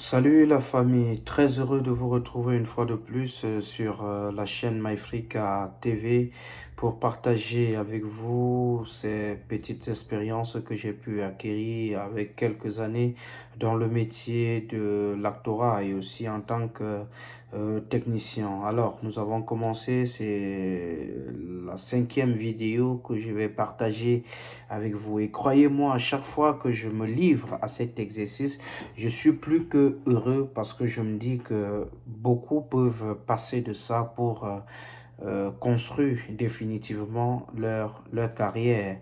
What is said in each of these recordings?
Salut la famille, très heureux de vous retrouver une fois de plus euh, sur euh, la chaîne MyFrica TV pour partager avec vous ces petites expériences que j'ai pu acquérir avec quelques années dans le métier de l'actorat et aussi en tant que euh, technicien. Alors, nous avons commencé, c'est la cinquième vidéo que je vais partager avec vous. Et croyez-moi, à chaque fois que je me livre à cet exercice, je suis plus que heureux parce que je me dis que beaucoup peuvent passer de ça pour... Euh, euh, construire définitivement leur, leur carrière.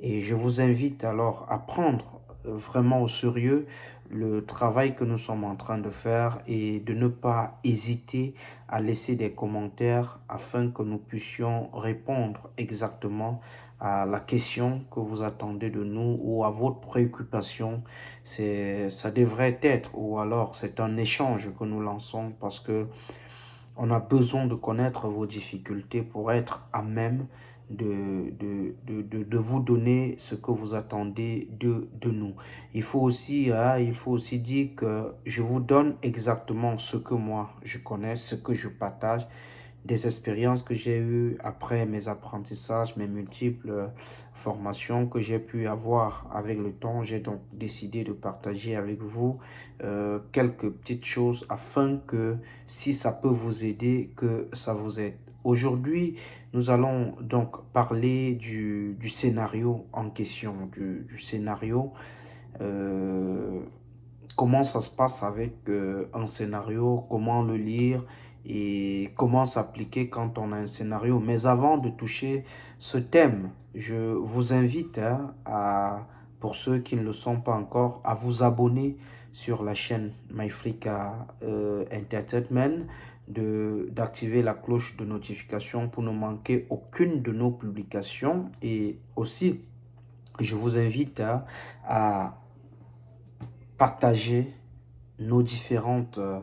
Et je vous invite alors à prendre euh, vraiment au sérieux le travail que nous sommes en train de faire et de ne pas hésiter à laisser des commentaires afin que nous puissions répondre exactement à la question que vous attendez de nous ou à votre préoccupation. Ça devrait être ou alors c'est un échange que nous lançons parce que on a besoin de connaître vos difficultés pour être à même de, vous donner ce que vous attendez de, nous. Hein, il faut aussi dire que je vous donne exactement ce que moi je connais, ce que je partage des expériences que j'ai eues après mes apprentissages, mes multiples formations que j'ai pu avoir avec le temps. J'ai donc décidé de partager avec vous euh, quelques petites choses afin que si ça peut vous aider, que ça vous aide. Aujourd'hui, nous allons donc parler du, scénario en question, du, scénario. Euh, comment ça se passe avec euh, un scénario, comment le lire, et comment s'appliquer quand on a un scénario. Mais avant de toucher ce thème, je vous invite hein, à, pour ceux qui ne le sont pas encore, à vous abonner sur la chaîne MyFrica euh, Entertainment, d'activer la cloche de notification pour ne manquer aucune de nos publications. Et aussi, je vous invite hein, à partager nos différentes euh,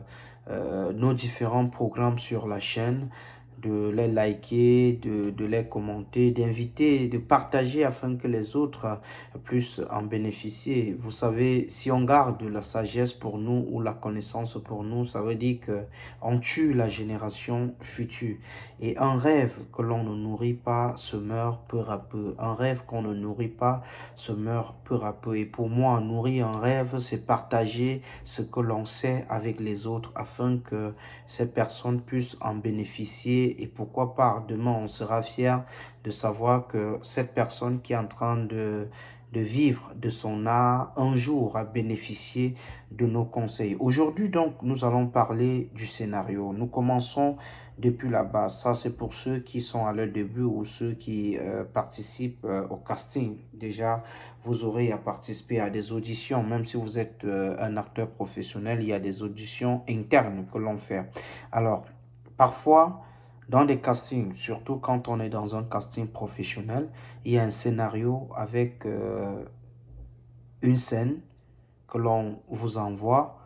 nos différents programmes sur la chaîne de les liker, de, de les commenter, d'inviter, de partager afin que les autres puissent en bénéficier. Vous savez, si on garde la sagesse pour nous ou la connaissance pour nous, ça veut dire qu'on tue la génération future. Et un rêve que l'on ne nourrit pas se meurt peu à peu. Un rêve qu'on ne nourrit pas se meurt peu à peu. Et pour moi, nourrir un rêve, c'est partager ce que l'on sait avec les autres afin que ces personnes puissent en bénéficier et pourquoi pas demain on sera fier de savoir que cette personne qui est en train de, de vivre de son art un jour a bénéficié de nos conseils. Aujourd'hui donc nous allons parler du scénario. Nous commençons depuis la base. Ça c'est pour ceux qui sont à leur début ou ceux qui euh, participent euh, au casting. Déjà vous aurez à participer à des auditions. Même si vous êtes euh, un acteur professionnel, il y a des auditions internes que l'on fait. Alors parfois dans des castings, surtout quand on est dans un casting professionnel, il y a un scénario avec euh, une scène que l'on vous envoie,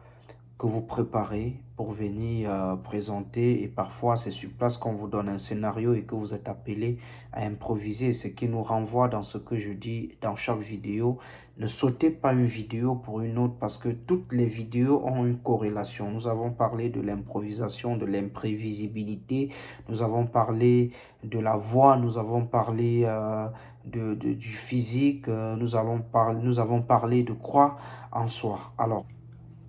que vous préparez pour venir euh, présenter. Et parfois, c'est sur place qu'on vous donne un scénario et que vous êtes appelé à improviser. Ce qui nous renvoie dans ce que je dis dans chaque vidéo. Ne sautez pas une vidéo pour une autre parce que toutes les vidéos ont une corrélation. Nous avons parlé de l'improvisation, de l'imprévisibilité. Nous avons parlé de la voix. Nous avons parlé euh, de, du physique. Euh, nous, allons nous avons parlé de croire en soi. Alors,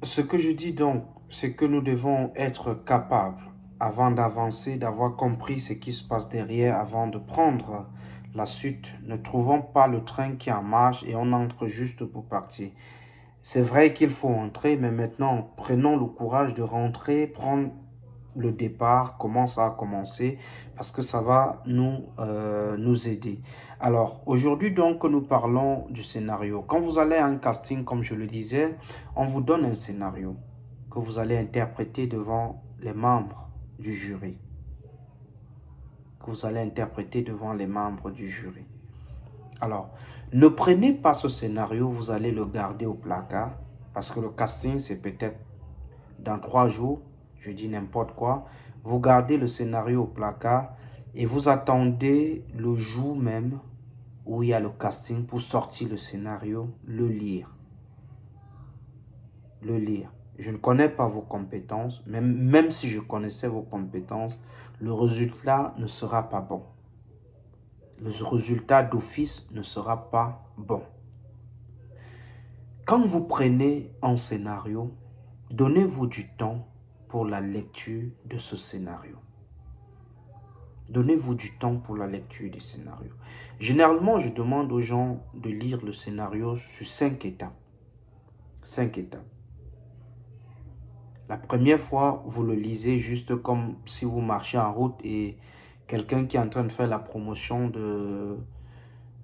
ce que je dis donc, c'est que nous devons être capables, avant d'avancer, d'avoir compris ce qui se passe derrière, avant de prendre la suite. Ne trouvons pas le train qui en marche et on entre juste pour partir. C'est vrai qu'il faut entrer, mais maintenant, prenons le courage de rentrer, prendre le départ, comment ça a commencé, parce que ça va nous, euh, nous aider. Alors, aujourd'hui, donc, nous parlons du scénario. Quand vous allez à un casting, comme je le disais, on vous donne un scénario que vous allez interpréter devant les membres du jury. Que vous allez interpréter devant les membres du jury. Alors, ne prenez pas ce scénario, vous allez le garder au placard, parce que le casting, c'est peut-être dans trois jours, je dis n'importe quoi. Vous gardez le scénario au placard et vous attendez le jour même où il y a le casting pour sortir le scénario, le lire. Le lire. je ne connais pas vos compétences, même, même si je connaissais vos compétences, le résultat ne sera pas bon. Le résultat d'office ne sera pas bon. Quand vous prenez un scénario, donnez-vous du temps pour la lecture de ce scénario. Donnez-vous du temps pour la lecture des scénarios. Généralement, je demande aux gens de lire le scénario sur cinq étapes. Cinq étapes. La première fois, vous le lisez juste comme si vous marchez en route et quelqu'un qui est en train de faire la promotion de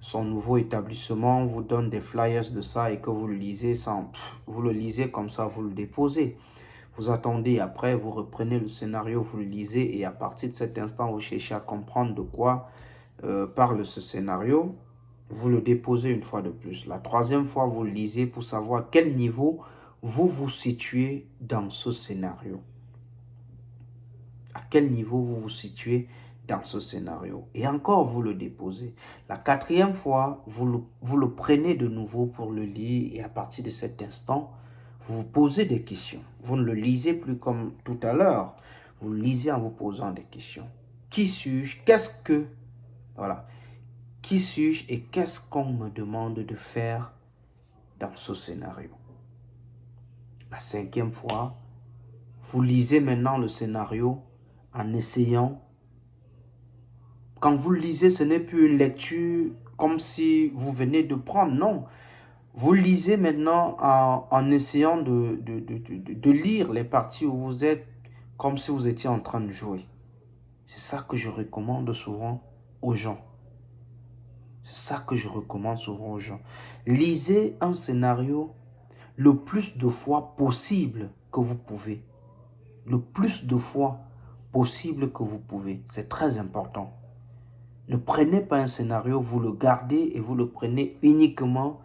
son nouveau établissement vous donne des flyers de ça et que vous le lisez sans... Vous le lisez comme ça, vous le déposez. Vous attendez, après vous reprenez le scénario, vous le lisez et à partir de cet instant, vous cherchez à comprendre de quoi euh, parle ce scénario. Vous le déposez une fois de plus. La troisième fois, vous le lisez pour savoir quel niveau vous vous situez dans ce scénario À quel niveau vous vous situez dans ce scénario? Et encore, vous le déposez. La quatrième fois, vous le, vous le prenez de nouveau pour le lire et à partir de cet instant, vous vous posez des questions. Vous ne le lisez plus comme tout à l'heure. Vous le lisez en vous posant des questions. Qui suis-je? Qu'est-ce que... Voilà. Qui suis-je et qu'est-ce qu'on me demande de faire dans ce scénario? La cinquième fois, vous lisez maintenant le scénario en essayant. Quand vous le lisez, ce n'est plus une lecture comme si vous venez de prendre, non. Vous lisez maintenant en, essayant de, de, lire les parties où vous êtes comme si vous étiez en train de jouer. C'est ça que je recommande souvent aux gens. C'est ça que je recommande souvent aux gens. Lisez un scénario le plus de fois possible que vous pouvez. Le plus de fois possible que vous pouvez. C'est très important. Ne prenez pas un scénario, vous le gardez et vous le prenez uniquement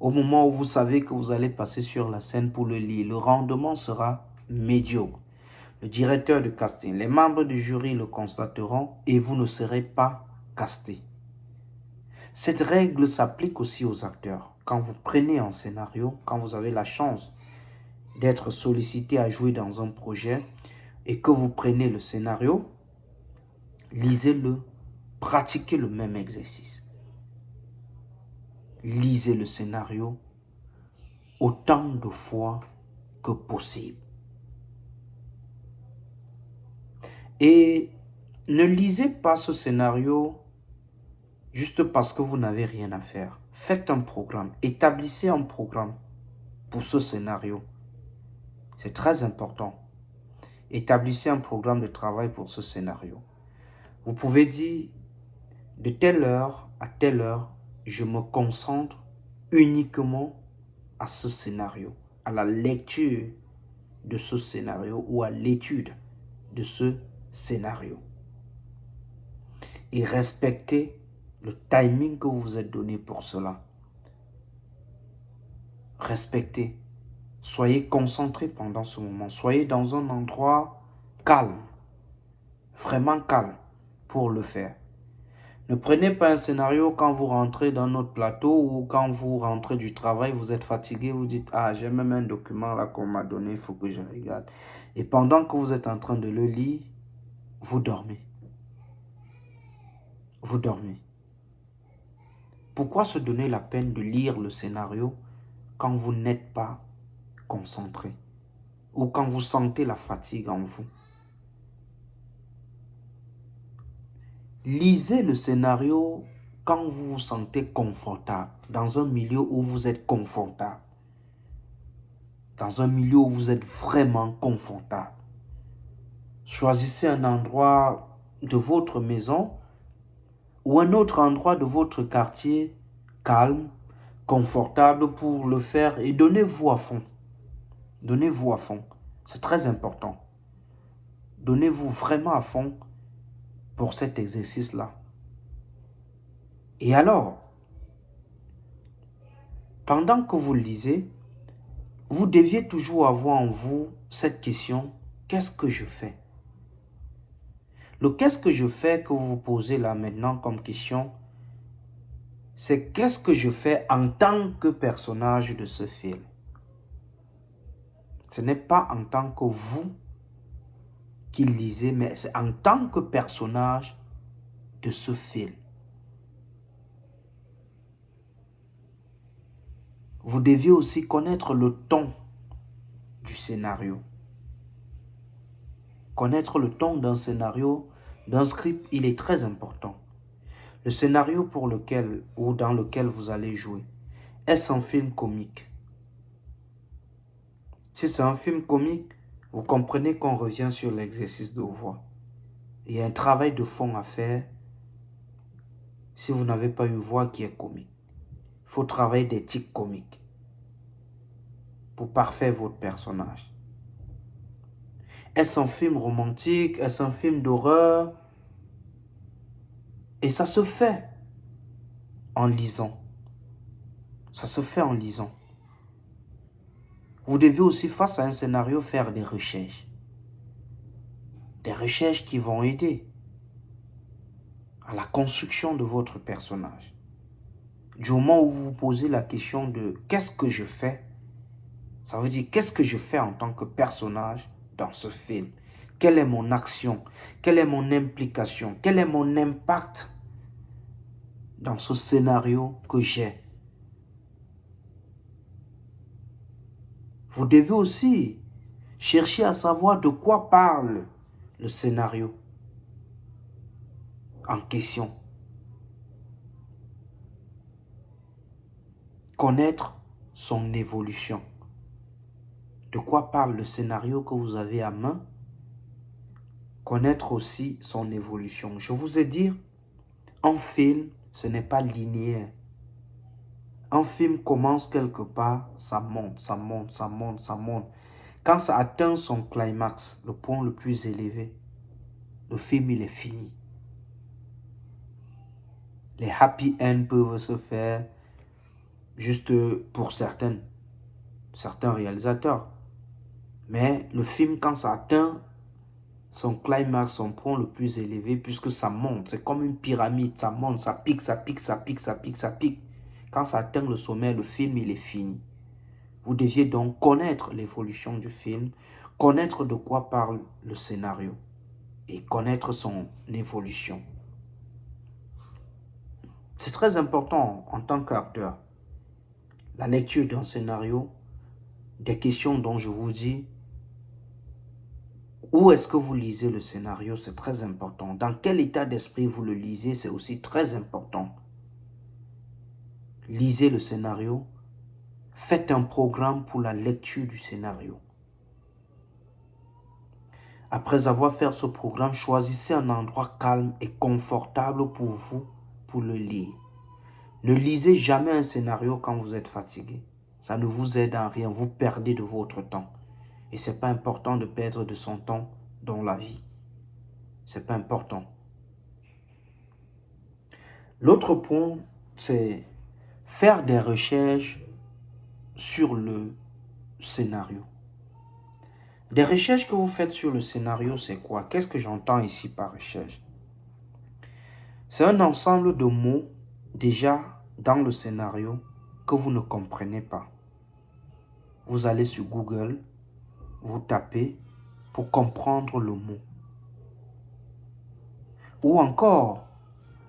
au moment où vous savez que vous allez passer sur la scène pour le lire. Le rendement sera médiocre. Le directeur de casting, les membres du jury le constateront et vous ne serez pas casté. Cette règle s'applique aussi aux acteurs quand vous prenez un scénario, quand vous avez la chance d'être sollicité à jouer dans un projet et que vous prenez le scénario, lisez-le, pratiquez le même exercice. Lisez le scénario autant de fois que possible. Et ne lisez pas ce scénario juste parce que vous n'avez rien à faire. Faites un programme, établissez un programme pour ce scénario. C'est très important. Établissez un programme de travail pour ce scénario. Vous pouvez dire, de telle heure à telle heure, je me concentre uniquement à ce scénario, à la lecture de ce scénario ou à l'étude de ce scénario. Et respectez le timing que vous vous êtes donné pour cela. Respectez. Soyez concentré pendant ce moment. Soyez dans un endroit calme. Vraiment calme pour le faire. Ne prenez pas un scénario quand vous rentrez dans notre plateau ou quand vous rentrez du travail, vous êtes fatigué, vous dites « Ah, j'ai même un document là qu'on m'a donné, il faut que je regarde. » Et pendant que vous êtes en train de le lire, vous dormez. Vous dormez. Pourquoi se donner la peine de lire le scénario quand vous n'êtes pas concentré ou quand vous sentez la fatigue en vous? Lisez le scénario quand vous vous sentez confortable, dans un milieu où vous êtes confortable, dans un milieu où vous êtes vraiment confortable. Choisissez un endroit de votre maison ou un autre endroit de votre quartier calme, confortable pour le faire et donnez-vous à fond. Donnez-vous à fond. C'est très important. Donnez-vous vraiment à fond pour cet exercice-là. Et alors, pendant que vous lisez, vous deviez toujours avoir en vous cette question, qu'est-ce que je fais? Le qu'est-ce que je fais que vous vous posez là maintenant comme question, c'est qu'est-ce que je fais en tant que personnage de ce film? Ce n'est pas en tant que vous qui lisez, mais c'est en tant que personnage de ce film. Vous deviez aussi connaître le ton du scénario. Connaître le ton d'un scénario, d'un script, il est très important. Le scénario pour lequel ou dans lequel vous allez jouer, est-ce un film comique Si c'est un film comique, vous comprenez qu'on revient sur l'exercice de voix. Il y a un travail de fond à faire si vous n'avez pas une voix qui est comique. Il faut travailler des tics comiques pour parfaire votre personnage. Est-ce un film romantique? Est-ce un film d'horreur? Et ça se fait en lisant. Ça se fait en lisant. Vous devez aussi, face à un scénario, faire des recherches. Des recherches qui vont aider à la construction de votre personnage. Du moment où vous vous posez la question de qu'est-ce que je fais, ça veut dire qu'est-ce que je fais en tant que personnage dans ce film Quelle est mon action? Quelle est mon implication? Quel est mon impact dans ce scénario que j'ai? Vous devez aussi chercher à savoir de quoi parle le scénario en question. Connaître son évolution. De quoi parle le scénario que vous avez à main? Connaître aussi son évolution. Je vous ai dit, un film, ce n'est pas linéaire. Un film commence quelque part, ça monte, ça monte, ça monte, ça monte. Quand ça atteint son climax, le point le plus élevé, le film, il est fini. Les happy ends peuvent se faire juste pour certaines, certains réalisateurs. Mais le film, quand ça atteint son climax, son point le plus élevé, puisque ça monte, c'est comme une pyramide, ça monte, ça pique, ça pique, ça pique, ça pique, ça pique. Quand ça atteint le sommet, le film, il est fini. Vous deviez donc connaître l'évolution du film, connaître de quoi parle le scénario et connaître son évolution. C'est très important en tant qu'acteur. La lecture d'un scénario, des questions dont je vous dis, où est-ce que vous lisez le scénario, c'est très important. Dans quel état d'esprit vous le lisez, c'est aussi très important lisez le scénario, faites un programme pour la lecture du scénario. Après avoir fait ce programme, choisissez un endroit calme et confortable pour vous pour le lire. Ne lisez jamais un scénario quand vous êtes fatigué. Ça ne vous aide en rien, vous perdez de votre temps. Et ce n'est pas important de perdre de son temps dans la vie. Ce n'est pas important. L'autre point, c'est faire des recherches sur le scénario. Des recherches que vous faites sur le scénario, c'est quoi? Qu'est-ce que j'entends ici par recherche? C'est un ensemble de mots déjà dans le scénario que vous ne comprenez pas. Vous allez sur Google, vous tapez pour comprendre le mot. Ou encore,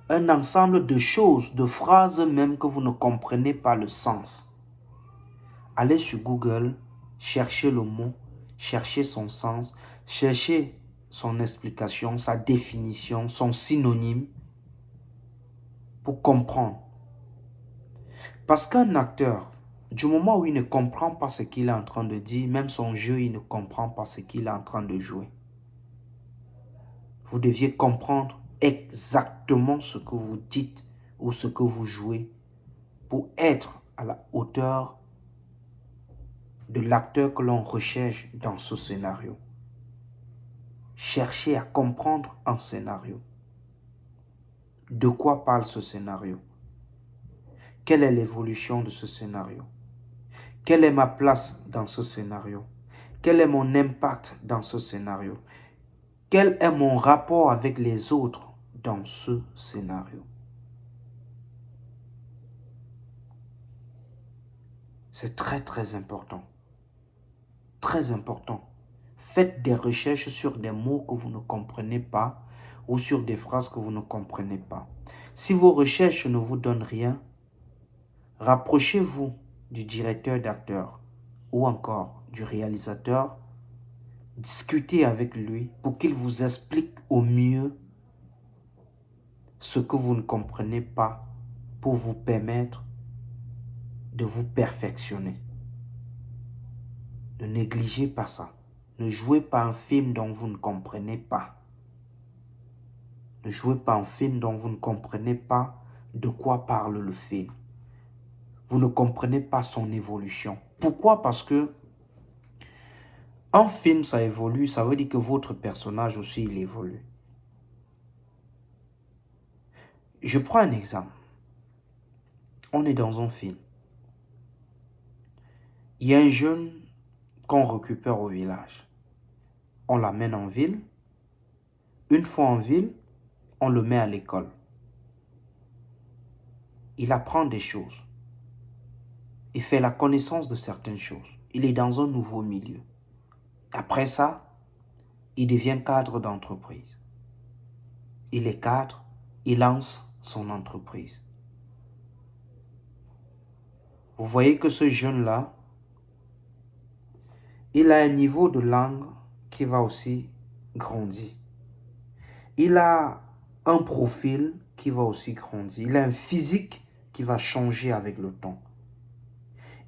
un ensemble de choses, de phrases même que vous ne comprenez pas le sens. Allez sur Google, cherchez le mot, cherchez son sens, cherchez son explication, sa définition, son synonyme pour comprendre. Parce qu'un acteur, du moment où il ne comprend pas ce qu'il est en train de dire, même son jeu, il ne comprend pas ce qu'il est en train de jouer. Vous deviez comprendre exactement ce que vous dites ou ce que vous jouez pour être à la hauteur de l'acteur que l'on recherche dans ce scénario. Cherchez à comprendre un scénario. De quoi parle ce scénario? Quelle est l'évolution de ce scénario? Quelle est ma place dans ce scénario? Quel est mon impact dans ce scénario? Quel est mon rapport avec les autres dans ce scénario? C'est très très important. Très important. Faites des recherches sur des mots que vous ne comprenez pas ou sur des phrases que vous ne comprenez pas. Si vos recherches ne vous donnent rien, rapprochez-vous du directeur d'acteur ou encore du réalisateur. Discutez avec lui pour qu'il vous explique au mieux ce que vous ne comprenez pas pour vous permettre de vous perfectionner. Ne négligez pas ça. Ne jouez pas un film dont vous ne comprenez pas. Ne jouez pas un film dont vous ne comprenez pas de quoi parle le film. Vous ne comprenez pas son évolution. Pourquoi? Parce que un film, ça évolue, ça veut dire que votre personnage aussi, il évolue. Je prends un exemple. On est dans un film. Il y a un jeune qu'on récupère au village. On l'amène en ville. Une fois en ville, on le met à l'école. Il apprend des choses. Il fait la connaissance de certaines choses. Il est dans un nouveau milieu. Après ça, il devient cadre d'entreprise. Il est cadre, il lance son entreprise. Vous voyez que ce jeune-là, il a un niveau de langue qui va aussi grandir. Il a un profil qui va aussi grandir. Il a un physique qui va changer avec le temps.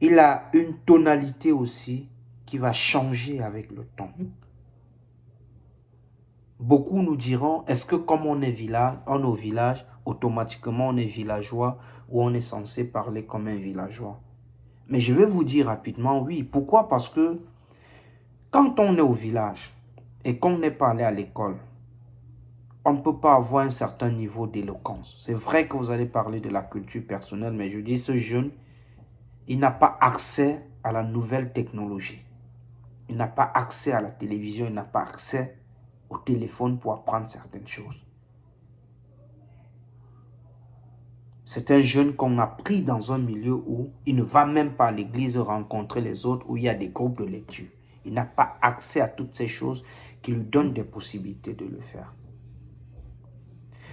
Il a une tonalité aussi qui va changer avec le temps. Beaucoup nous diront, est-ce que comme on est village, on au village, automatiquement on est villageois ou on est censé parler comme un villageois? Mais je vais vous dire rapidement, oui. Pourquoi? Parce que quand on est au village et qu'on n'est pas allé à l'école, on ne peut pas avoir un certain niveau d'éloquence. C'est vrai que vous allez parler de la culture personnelle, mais je dis ce jeune, il n'a pas accès à la nouvelle technologie. Il n'a pas accès à la télévision, il n'a pas accès au téléphone pour apprendre certaines choses. C'est un jeune qu'on a pris dans un milieu où il ne va même pas à l'église rencontrer les autres, où il y a des groupes de lecture. Il n'a pas accès à toutes ces choses qui lui donnent des possibilités de le faire.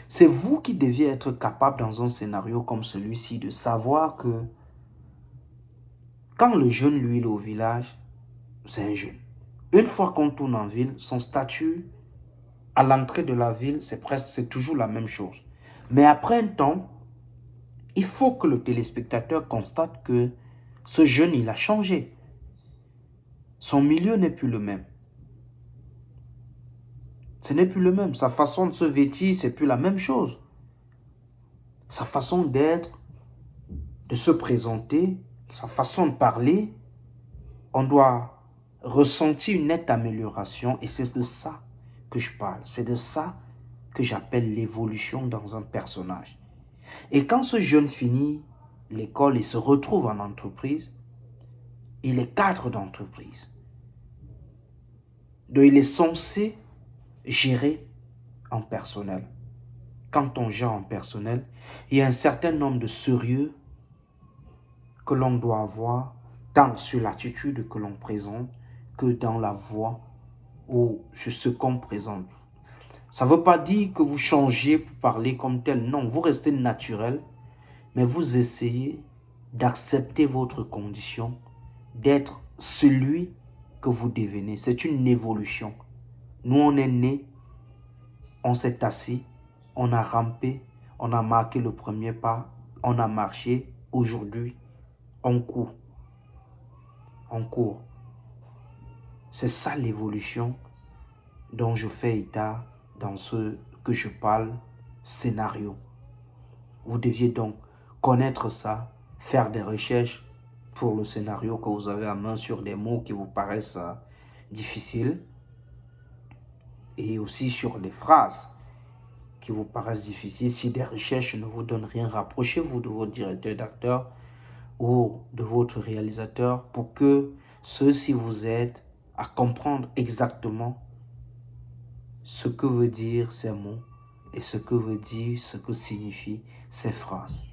C'est vous qui deviez être capable dans un scénario comme celui-ci de savoir que quand le jeune, lui, est au village, c'est un jeune. Une fois qu'on tourne en ville, son statut à l'entrée de la ville, c'est presque, c'est toujours la même chose. Mais après un temps, il faut que le téléspectateur constate que ce jeune, il a changé. Son milieu n'est plus le même. Ce n'est plus le même. Sa façon de se vêtir, c'est plus la même chose. Sa façon d'être, de se présenter, sa façon de parler, on doit ressentir une nette amélioration et c'est de ça que je parle. C'est de ça que j'appelle l'évolution dans un personnage. Et quand ce jeune finit l'école et se retrouve en entreprise, il est cadre d'entreprise. Donc, il est censé gérer en personnel. Quand on gère en personnel, il y a un certain nombre de sérieux que l'on doit avoir, tant sur l'attitude que l'on présente, que dans la voix ou sur ce qu'on présente. Ça ne veut pas dire que vous changez pour parler comme tel. Non, vous restez naturel, mais vous essayez d'accepter votre condition, d'être celui que vous devenez. C'est une évolution. Nous, on est né, on s'est assis, on a rampé, on a marqué le premier pas, on a marché. Aujourd'hui, on court. On court. C'est ça l'évolution dont je fais état dans ce que je parle scénario. Vous deviez donc connaître ça, faire des recherches pour le scénario que vous avez à main sur des mots qui vous paraissent euh, difficiles et aussi sur des phrases qui vous paraissent difficiles. Si des recherches ne vous donnent rien, rapprochez-vous de votre directeur d'acteur ou de votre réalisateur pour que ceux-ci vous aident à comprendre exactement ce que veut dire ces mots et ce que veut dire, ce que signifient ces phrases.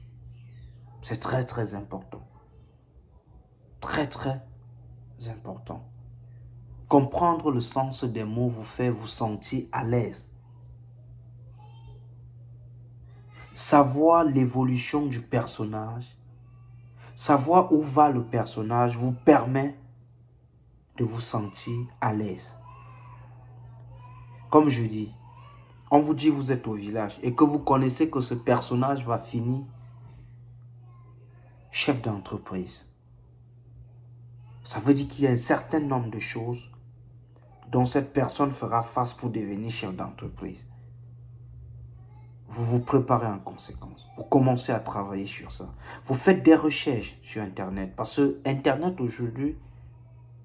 C'est très très important très très important. Comprendre le sens des mots vous fait vous sentir à l'aise. Savoir l'évolution du personnage, savoir où va le personnage vous permet de vous sentir à l'aise. Comme je dis, on vous dit vous êtes au village et que vous connaissez que ce personnage va finir chef d'entreprise. Ça veut dire qu'il y a un certain nombre de choses dont cette personne fera face pour devenir chef d'entreprise. Vous vous préparez en conséquence. Vous commencez à travailler sur ça. Vous faites des recherches sur Internet parce que Internet aujourd'hui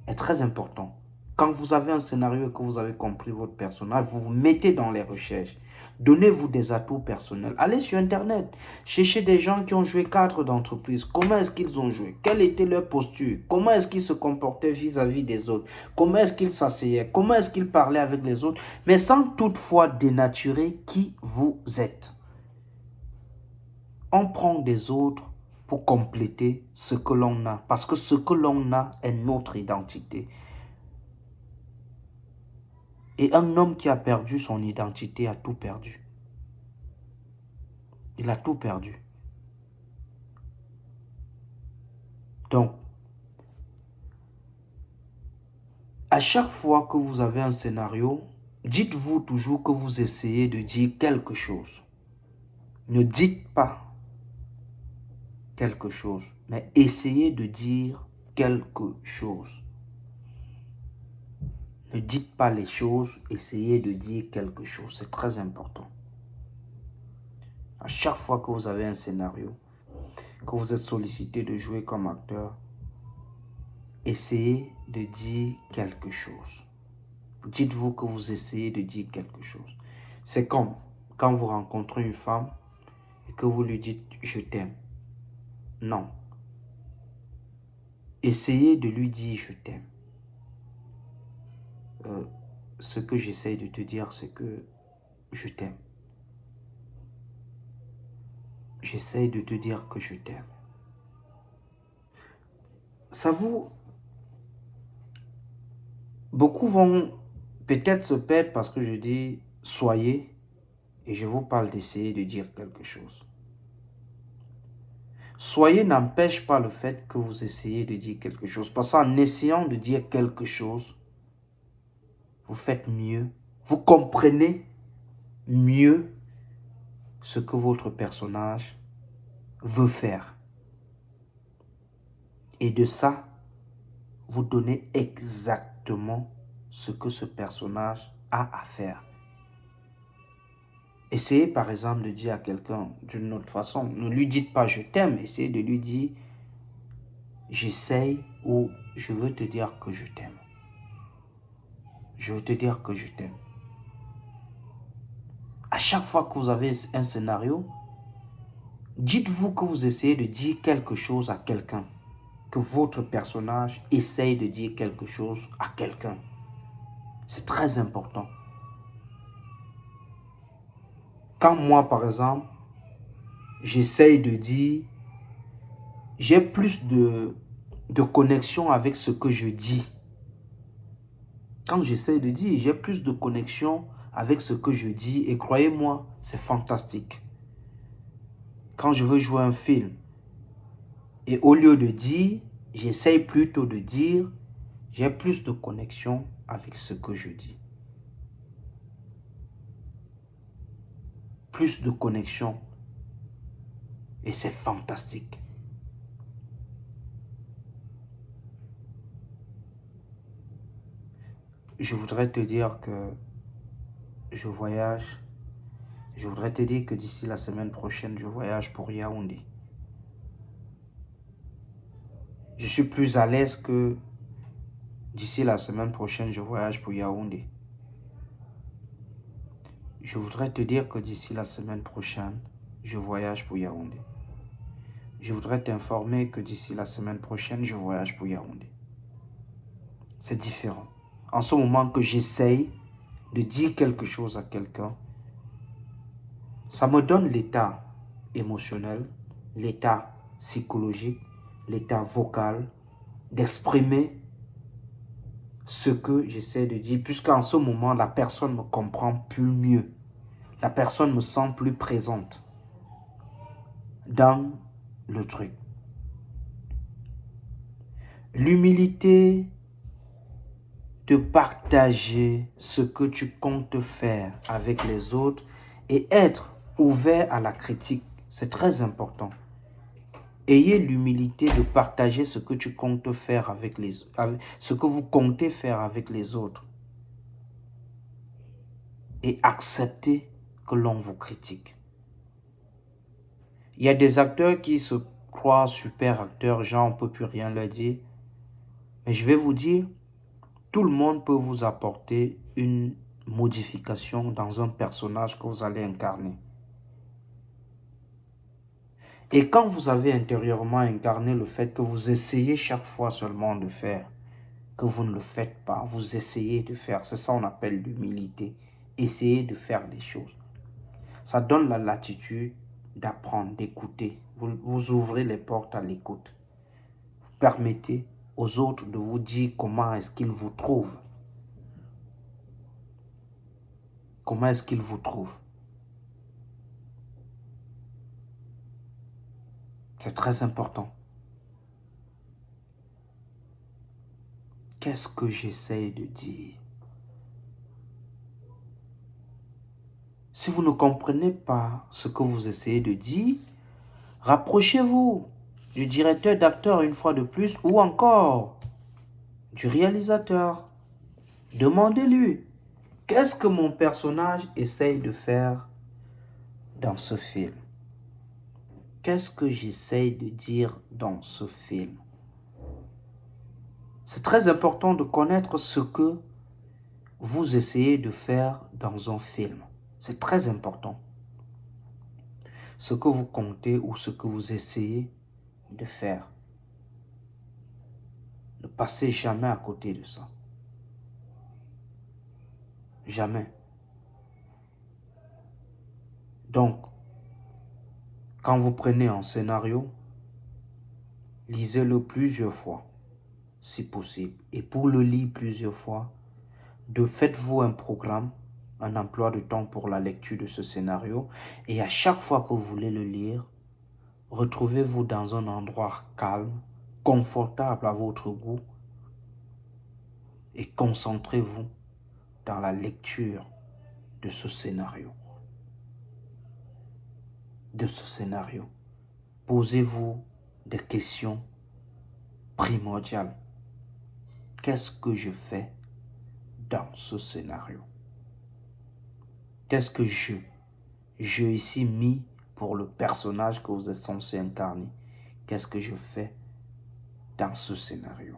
est très important. Quand vous avez un scénario et que vous avez compris votre personnage, vous vous mettez dans les recherches. Donnez-vous des atouts personnels. Allez sur Internet. Cherchez des gens qui ont joué cadre d'entreprise. Comment est-ce qu'ils ont joué? Quelle était leur posture? Comment est-ce qu'ils se comportaient vis-à-vis des autres? Comment est-ce qu'ils s'asseyaient? Comment est-ce qu'ils parlaient avec les autres? Mais sans toutefois dénaturer qui vous êtes. On prend des autres pour compléter ce que l'on a. Parce que ce que l'on a est notre identité. Et un homme qui a perdu son identité a tout perdu. Il a tout perdu. Donc, à chaque fois que vous avez un scénario, dites-vous toujours que vous essayez de dire quelque chose. Ne dites pas quelque chose, mais essayez de dire quelque chose. Ne dites pas les choses, essayez de dire quelque chose. C'est très important. À chaque fois que vous avez un scénario, que vous êtes sollicité de jouer comme acteur, essayez de dire quelque chose. Dites-vous que vous essayez de dire quelque chose. C'est comme quand vous rencontrez une femme et que vous lui dites « je t'aime ». Non. Essayez de lui dire « je t'aime ». Euh, ce que j'essaye de te dire, c'est que je t'aime. J'essaye de te dire que je t'aime. Ça vous... Beaucoup vont peut-être se perdre parce que je dis « soyez » et je vous parle d'essayer de dire quelque chose. Soyez n'empêche pas le fait que vous essayez de dire quelque chose. Parce qu'en essayant de dire quelque chose, faites mieux, vous comprenez mieux ce que votre personnage veut faire. Et de ça, vous donnez exactement ce que ce personnage a à faire. Essayez par exemple de dire à quelqu'un d'une autre façon, ne lui dites pas je t'aime, essayez de lui dire j'essaye ou je veux te dire que je t'aime je veux te dire que je t'aime. À chaque fois que vous avez un scénario, dites-vous que vous essayez de dire quelque chose à quelqu'un. Que votre personnage essaye de dire quelque chose à quelqu'un. C'est très important. Quand moi, par exemple, j'essaye de dire, j'ai plus de, de connexion avec ce que je dis quand j'essaie de dire, j'ai plus de connexion avec ce que je dis et croyez-moi, c'est fantastique. Quand je veux jouer un film et au lieu de dire, j'essaye plutôt de dire, j'ai plus de connexion avec ce que je dis. Plus de connexion et c'est fantastique. Je voudrais te dire que je voyage. Je voudrais te dire que d'ici la semaine prochaine, je voyage pour Yaoundé. Je suis plus à l'aise que d'ici la semaine prochaine, je voyage pour Yaoundé. Je voudrais te dire que d'ici la semaine prochaine, je voyage pour Yaoundé. Je voudrais t'informer que d'ici la semaine prochaine, je voyage pour Yaoundé. C'est différent en ce moment que j'essaye de dire quelque chose à quelqu'un, ça me donne l'état émotionnel, l'état psychologique, l'état vocal, d'exprimer ce que j'essaie de dire, puisqu'en ce moment, la personne me comprend plus mieux. La personne me sent plus présente dans le truc. L'humilité de partager ce que tu comptes faire avec les autres et être ouvert à la critique, c'est très important. Ayez l'humilité de partager ce que tu comptes faire avec les ce que vous comptez faire avec les autres. Et accepter que l'on vous critique. Il y a des acteurs qui se croient super acteurs, genre on peut plus rien leur dire. Mais je vais vous dire, tout le monde peut vous apporter une modification dans un personnage que vous allez incarner. Et quand vous avez intérieurement incarné le fait que vous essayez chaque fois seulement de faire, que vous ne le faites pas, vous essayez de faire, c'est ça qu'on appelle l'humilité. Essayez de faire des choses. Ça donne la latitude d'apprendre, d'écouter. Vous ouvrez les portes à l'écoute. Vous permettez aux autres de vous dire comment est-ce qu'ils vous trouvent. Comment est-ce qu'ils vous trouvent. C'est très important. Qu'est-ce que j'essaie de dire? Si vous ne comprenez pas ce que vous essayez de dire, rapprochez-vous du directeur d'acteur une fois de plus ou encore du réalisateur. Demandez-lui, qu'est-ce que mon personnage essaye de faire dans ce film? Qu'est-ce que j'essaye de dire dans ce film? C'est très important de connaître ce que vous essayez de faire dans un film. C'est très important. Ce que vous comptez ou ce que vous essayez de faire. Ne passez jamais à côté de ça. Jamais. Donc, quand vous prenez un scénario, lisez-le plusieurs fois, si possible. Et pour le lire plusieurs fois, de faites-vous un programme, un emploi de temps pour la lecture de ce scénario. Et à chaque fois que vous voulez le lire, retrouvez-vous dans un endroit calme, confortable à votre goût et concentrez-vous dans la lecture de ce scénario de ce scénario. Posez-vous des questions primordiales. Qu'est-ce que je fais dans ce scénario? Qu'est-ce que je, je ici mis pour le personnage que vous êtes censé incarner Qu'est-ce que je fais dans ce scénario?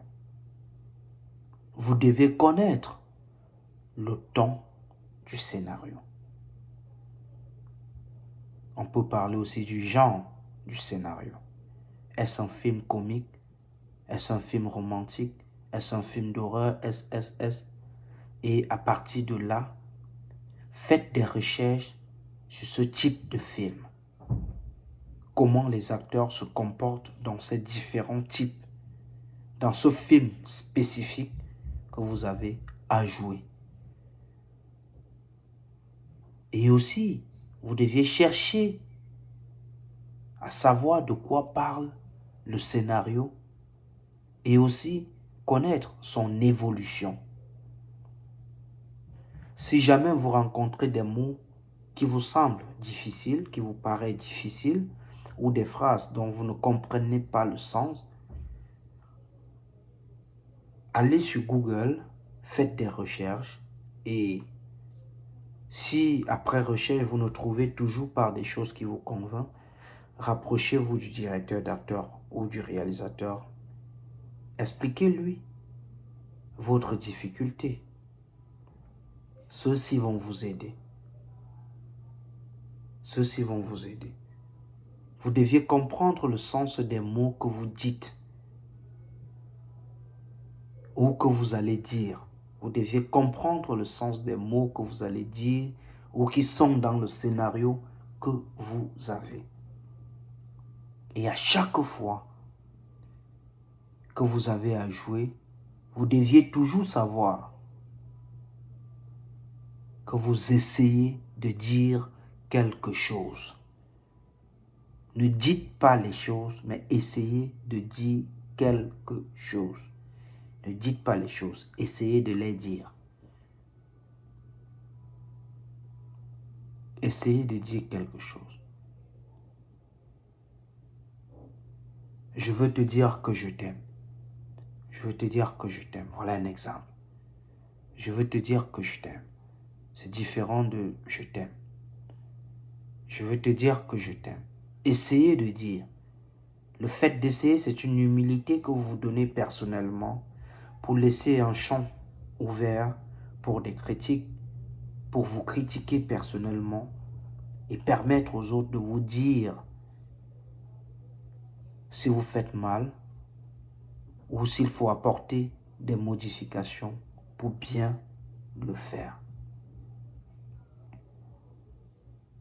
Vous devez connaître le ton du scénario. On peut parler aussi du genre du scénario. Est-ce un film comique? Est-ce un film romantique? Est-ce un film d'horreur? SSS Et à partir de là, faites des recherches sur ce type de film. Comment les acteurs se comportent dans ces différents types, dans ce film spécifique que vous avez à jouer. Et aussi, vous deviez chercher à savoir de quoi parle le scénario et aussi connaître son évolution. Si jamais vous rencontrez des mots qui vous semblent difficiles, qui vous paraissent difficiles, ou des phrases dont vous ne comprenez pas le sens, allez sur Google, faites des recherches et si après recherche, vous ne trouvez toujours pas des choses qui vous convainquent, rapprochez-vous du directeur d'acteur ou du réalisateur. Expliquez-lui votre difficulté. Ceux-ci vont vous aider. Ceux-ci vont vous aider. Vous deviez comprendre le sens des mots que vous dites ou que vous allez dire. Vous deviez comprendre le sens des mots que vous allez dire ou qui sont dans le scénario que vous avez. Et à chaque fois que vous avez à jouer, vous deviez toujours savoir que vous essayez de dire quelque chose. Ne dites pas les choses, mais essayez de dire quelque chose. Ne dites pas les choses, essayez de les dire. Essayez de dire quelque chose. Je veux te dire que je t'aime. Je veux te dire que je t'aime. Voilà un exemple. Je veux te dire que je t'aime. C'est différent de je t'aime. Je veux te dire que je t'aime. Essayez de dire. Le fait d'essayer, c'est une humilité que vous vous donnez personnellement pour laisser un champ ouvert pour des critiques, pour vous critiquer personnellement et permettre aux autres de vous dire si vous faites mal ou s'il faut apporter des modifications pour bien le faire.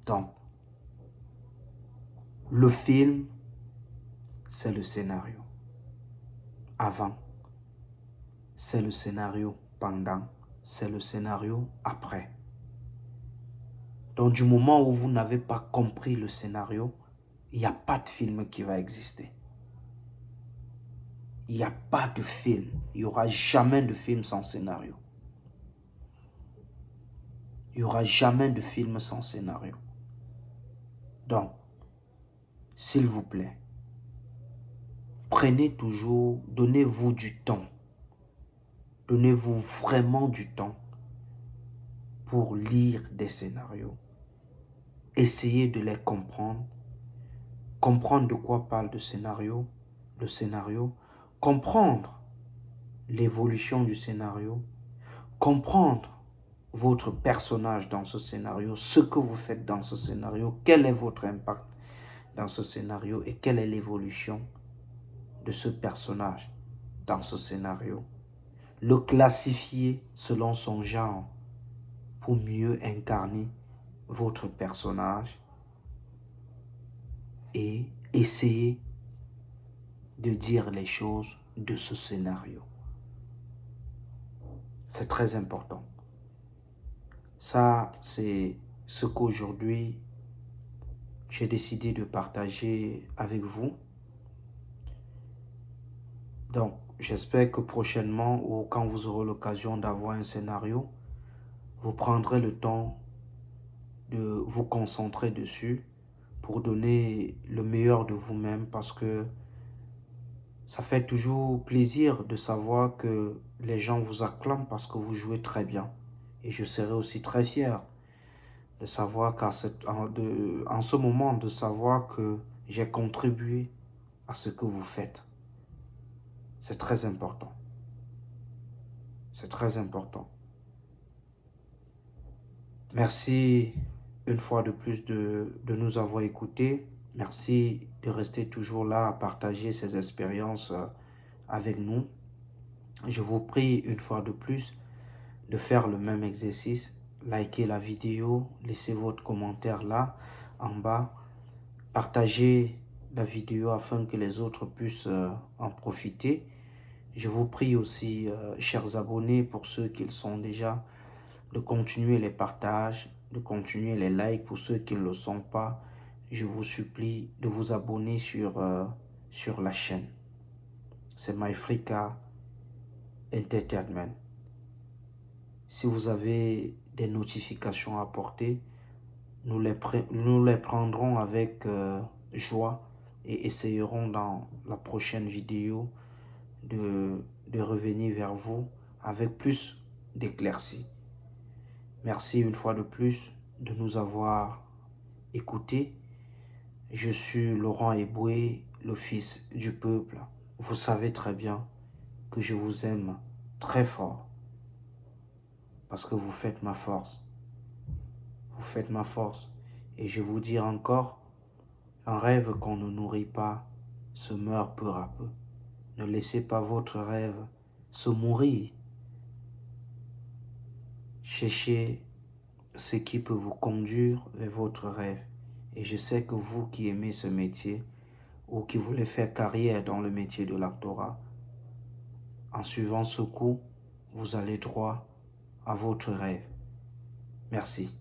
Donc, le film, c'est le scénario. Avant, c'est le scénario pendant, c'est le scénario après. Donc, du moment où vous n'avez pas compris le scénario, il n'y a pas de film qui va exister il n'y a pas de film. Il n'y aura jamais de film sans scénario. Il n'y aura jamais de film sans scénario. Donc, s'il vous plaît, prenez toujours, donnez-vous du temps. Donnez-vous vraiment du temps pour lire des scénarios. Essayez de les comprendre. Comprendre de quoi parle le scénario. Le scénario comprendre l'évolution du scénario, comprendre votre personnage dans ce scénario, ce que vous faites dans ce scénario, quel est votre impact dans ce scénario et quelle est l'évolution de ce personnage dans ce scénario. Le classifier selon son genre pour mieux incarner votre personnage et essayer de dire les choses de ce scénario. C'est très important. Ça, c'est ce qu'aujourd'hui j'ai décidé de partager avec vous. Donc, j'espère que prochainement ou quand vous aurez l'occasion d'avoir un scénario, vous prendrez le temps de vous concentrer dessus pour donner le meilleur de vous-même parce que ça fait toujours plaisir de savoir que les gens vous acclament parce que vous jouez très bien. Et je serai aussi très fier de savoir qu'en en ce moment, de savoir que j'ai contribué à ce que vous faites. C'est très important. C'est très important. Merci une fois de plus de, de nous avoir écoutés. Merci de rester toujours là à partager ces expériences euh, avec nous. Je vous prie une fois de plus de faire le même exercice. Likez la vidéo, laissez votre commentaire là en bas. Partagez la vidéo afin que les autres puissent euh, en profiter. Je vous prie aussi, euh, chers abonnés, pour ceux qui le sont déjà, de continuer les partages, de continuer les likes pour ceux qui ne le sont pas je vous supplie de vous abonner sur, euh, sur la chaîne. C'est MyFrika Entertainment. Si vous avez des notifications à apporter, nous les, prendrons avec euh, joie et essayerons dans la prochaine vidéo de, de revenir vers vous avec plus d'éclaircies. Merci une fois de plus de nous avoir écoutés je suis Laurent Eboué, le fils du peuple. Vous savez très bien que je vous aime très fort parce que vous faites ma force. Vous faites ma force. Et je vous dis encore, un rêve qu'on ne nourrit pas se meurt peu à peu. Ne laissez pas votre rêve se mourir. Cherchez ce qui peut vous conduire vers votre rêve. Et je sais que vous qui aimez ce métier ou qui voulez faire carrière dans le métier de l'actorat, En suivant ce coup, vous allez droit à votre rêve. Merci.